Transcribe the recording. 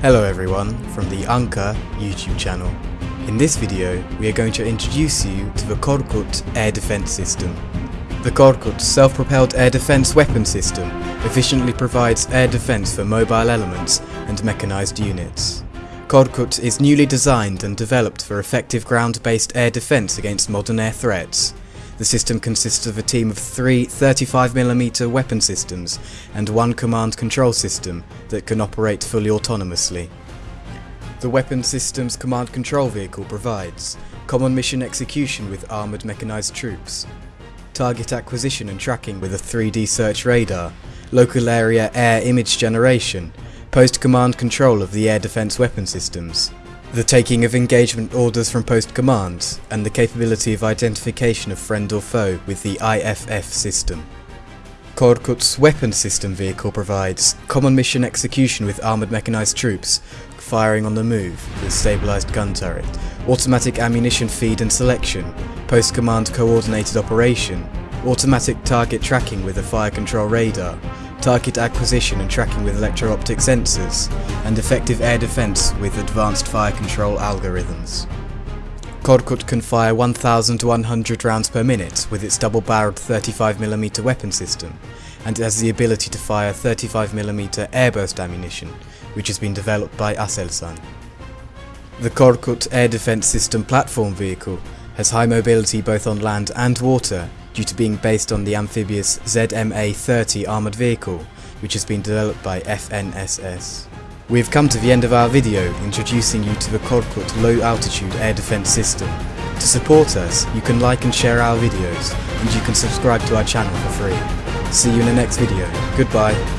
Hello everyone from the Anka YouTube channel. In this video we are going to introduce you to the Korkut air defense system. The Korkut self-propelled air defense weapon system efficiently provides air defense for mobile elements and mechanized units. Korkut is newly designed and developed for effective ground-based air defense against modern air threats. The system consists of a team of three 35mm weapon systems and one command control system that can operate fully autonomously. The weapon system's command control vehicle provides common mission execution with armoured mechanized troops, target acquisition and tracking with a 3D search radar, local area air image generation, post-command control of the air defense weapon systems, the taking of engagement orders from post commands, and the capability of identification of friend or foe with the IFF system. Korkut's weapon system vehicle provides common mission execution with armoured mechanized troops, firing on the move with stabilized gun turret, automatic ammunition feed and selection, post-command coordinated operation, automatic target tracking with a fire control radar, target acquisition and tracking with electro-optic sensors, and effective air defense with advanced fire control algorithms. Korkut can fire 1100 rounds per minute with its double-barreled 35mm weapon system, and has the ability to fire 35mm airburst ammunition, which has been developed by Aselsan. The Korkut Air Defense System platform vehicle has high mobility both on land and water due to being based on the amphibious ZMA-30 armoured vehicle, which has been developed by FNSS. We have come to the end of our video introducing you to the Korkut Low Altitude Air Defense System. To support us, you can like and share our videos, and you can subscribe to our channel for free. See you in the next video. Goodbye.